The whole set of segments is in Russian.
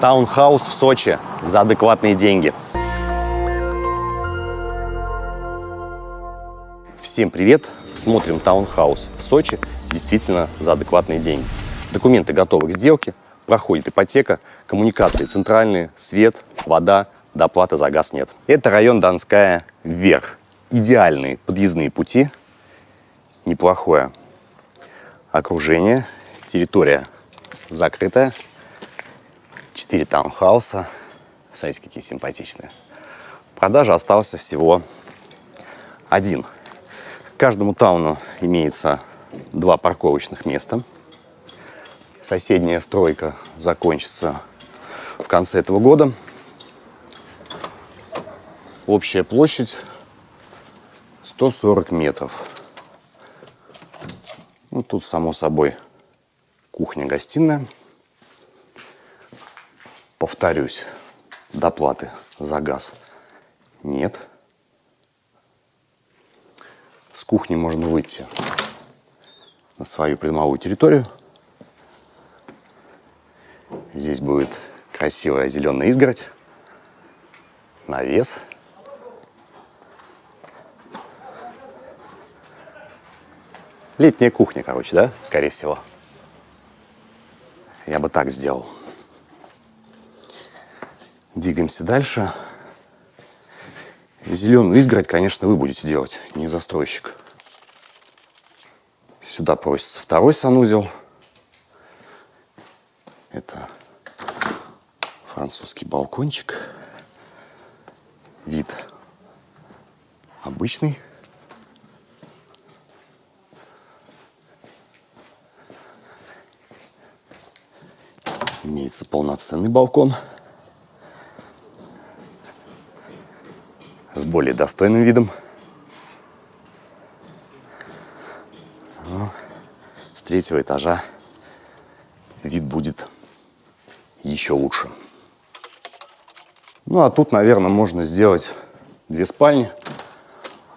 Таунхаус в Сочи за адекватные деньги. Всем привет! Смотрим таунхаус в Сочи действительно за адекватные деньги. Документы готовы к сделке, проходит ипотека, коммуникации центральные, свет, вода, доплаты за газ нет. Это район Донская вверх. Идеальные подъездные пути, неплохое окружение, территория закрытая, четыре таунхауса, смотрите, какие симпатичные. Продажа остался всего один. Каждому тауну имеется два парковочных места. Соседняя стройка закончится в конце этого года. Общая площадь 140 метров. Ну, тут, само собой, кухня-гостиная. Повторюсь, доплаты за газ нет. С кухни можно выйти на свою придомовую территорию. Здесь будет красивая зеленая изгородь, навес – Летняя кухня, короче, да? Скорее всего. Я бы так сделал. Двигаемся дальше. Зеленую изгородь, конечно, вы будете делать, не застройщик. Сюда просится второй санузел. Это французский балкончик. Вид обычный. Имеется полноценный балкон с более достойным видом. Но с третьего этажа вид будет еще лучше. Ну а тут, наверное, можно сделать две спальни,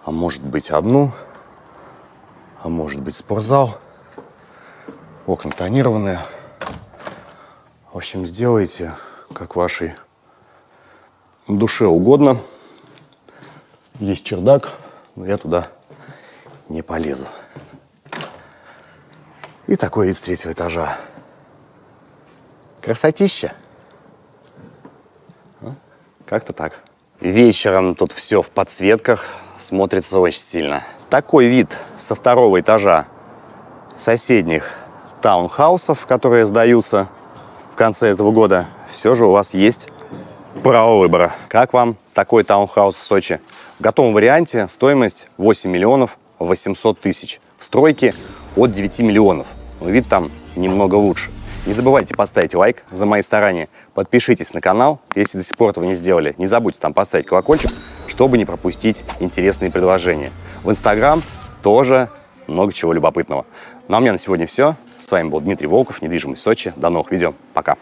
а может быть одну, а может быть спортзал. Окна тонированные. В общем, сделайте, как вашей душе угодно. Есть чердак, но я туда не полезу. И такой вид третьего этажа. Красотища. А? Как-то так. Вечером тут все в подсветках, смотрится очень сильно. Такой вид со второго этажа соседних таунхаусов, которые сдаются конце этого года, все же у вас есть право выбора. Как вам такой таунхаус в Сочи? В готовом варианте стоимость 8 миллионов 800 тысяч. В стройке от 9 миллионов. Но вид там немного лучше. Не забывайте поставить лайк за мои старания. Подпишитесь на канал, если до сих пор этого не сделали. Не забудьте там поставить колокольчик, чтобы не пропустить интересные предложения. В Инстаграм тоже много чего любопытного. Ну а у меня на сегодня все. С вами был Дмитрий Волков, недвижимость Сочи. До новых видео. Пока.